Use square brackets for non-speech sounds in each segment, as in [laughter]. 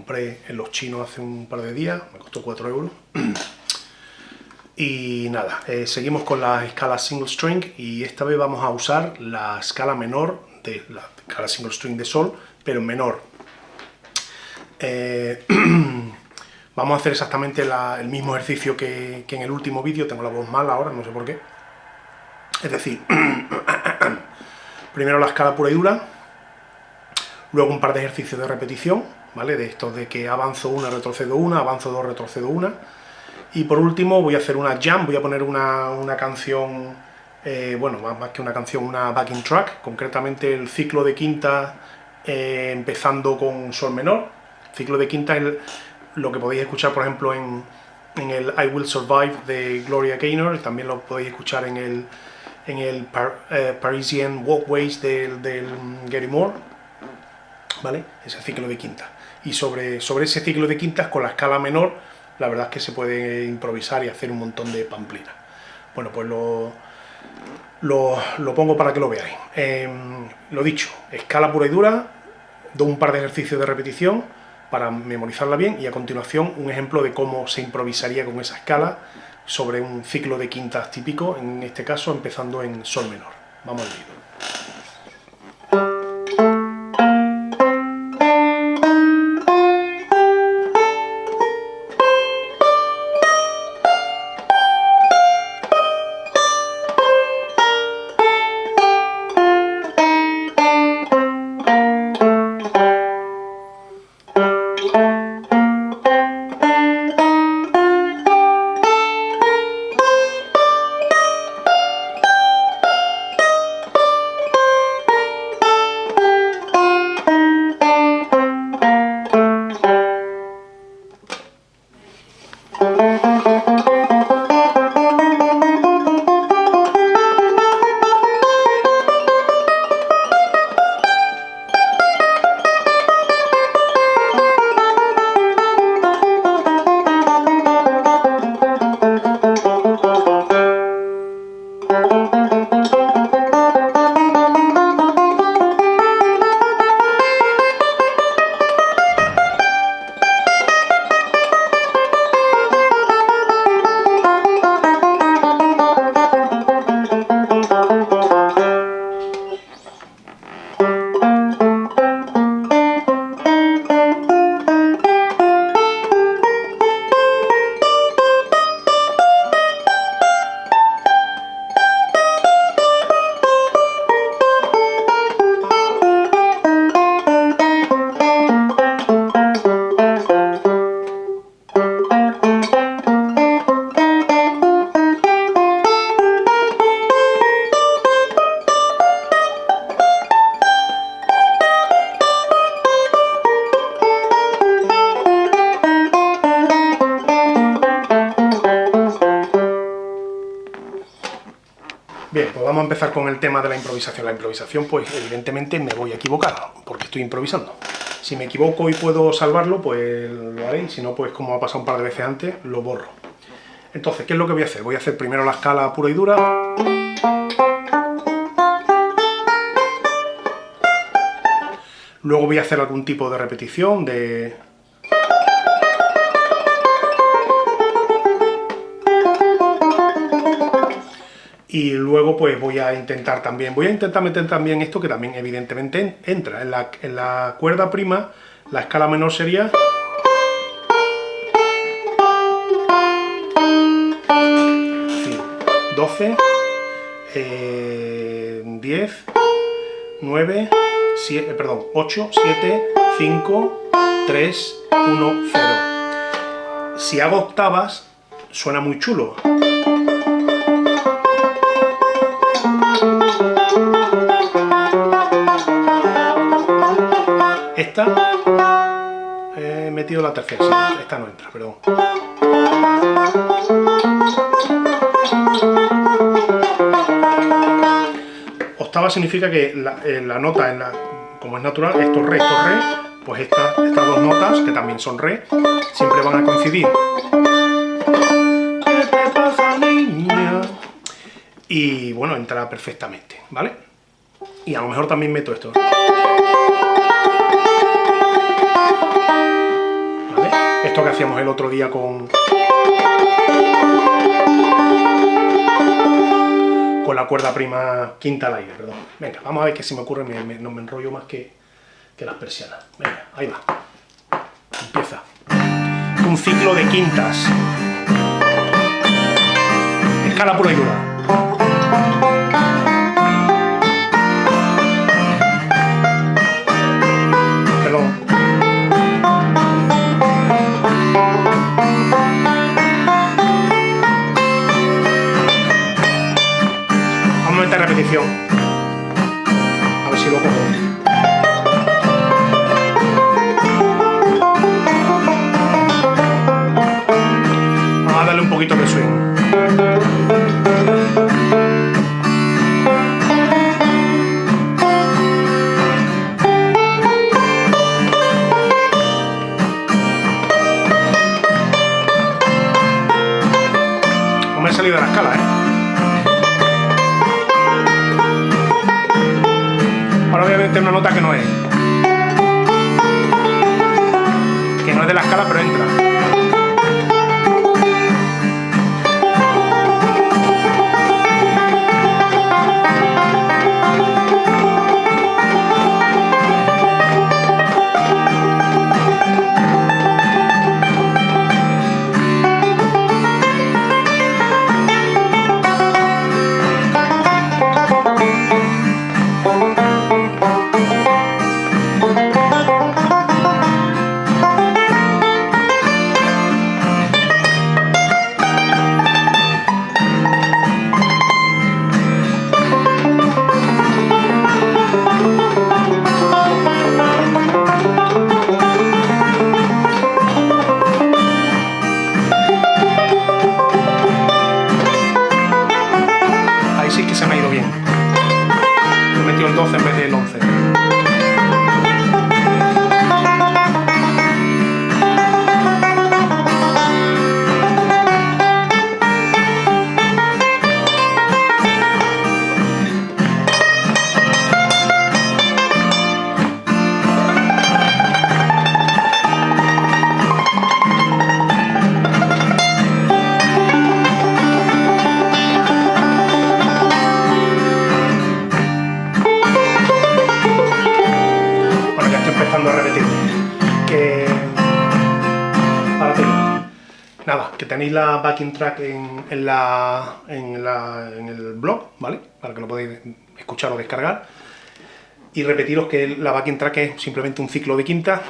compré en los chinos hace un par de días, me costó 4 euros. Y nada, eh, seguimos con la escala single string y esta vez vamos a usar la escala menor de la escala single string de sol, pero menor. Eh, [clears throat] vamos a hacer exactamente el mismo ejercicio que, que en el último vídeo, tengo la voz mala ahora, no sé por qué. Es decir, [clears throat] primero la escala pura y dura, luego un par de ejercicios de repetición, ¿vale? De estos de que avanzo una, retrocedo una, avanzo dos, retrocedo una, y por último voy a hacer una jam, voy a poner una, canción, eh, bueno, más, que una canción, una backing track, concretamente el ciclo de quinta eh, empezando con sol menor. ciclo de quinta es lo que podéis escuchar, por ejemplo, en, el I Will Survive de Gloria Gaynor, también lo podéis escuchar en el, en el eh, Parisian Walkways del, del Gary Moore, ¿vale? Ese ciclo de quinta. Y sobre, sobre ese ciclo de quintas, con la escala menor, la verdad es que se puede improvisar y hacer un montón de pamplinas. Bueno, pues lo, lo, pongo para que lo veáis. Em, lo dicho, escala pura y dura, doy un par de ejercicios de repetición para memorizarla bien y a continuación un ejemplo de cómo se improvisaría con esa escala sobre un ciclo de quintas típico, en este caso empezando en sol menor. Vamos al vídeo. Bien, pues vamos a empezar con el tema de la improvisación. La improvisación, pues evidentemente me voy a equivocar, porque estoy improvisando. Si me equivoco y puedo salvarlo, pues lo haré, si no, pues como ha pasado un par de veces antes, lo borro. Entonces, ¿qué es lo que voy a hacer? Voy a hacer primero la escala pura y dura. Luego voy a hacer algún tipo de repetición de y luego pues voy a intentar también, voy a intentar meter también esto que también evidentemente entra, en la, en la cuerda prima la escala menor sería... Sí, 12, 10, 9, 7, perdón, 8, 7, 5, 3, 1, 0. Si hago octavas, suena muy chulo. Esta, he metido la tercera, esta no entra, perdón. Octava significa que la, eh, nota, en la, como es natural, esto es re, esto es re, pues estas dos notas, que también son re, siempre van a coincidir. Y bueno, entra perfectamente, ¿vale? Y a lo mejor también meto esto. Esto que hacíamos el otro día con... Con la cuerda prima quinta al aire, perdón. Venga, vamos a ver qué se me ocurre, no me enrollo más que, que las persianas. Venga, ahí va. Empieza. Un ciclo de quintas. Escala pura y dura. A ver si lo cojo. Un poquito de swing. No me he salido de la escala, ¿eh? Una nota que no es. Que no es de la escala, pero entra. Nada, que tenéis la backing track en, la, en, el blog, ¿vale? Para que lo podáis escuchar o descargar. Y repetiros que la backing track es simplemente un ciclo de quinta,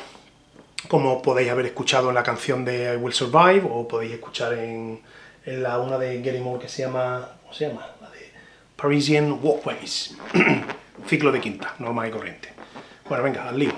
como podéis haber escuchado en la canción de I Will Survive, o podéis escuchar en, la una de Gary Moore que se llama, ¿cómo se llama? La de Parisian Walkways. [clears throat] ciclo de quinta, normal y corriente. Bueno, venga, al lío.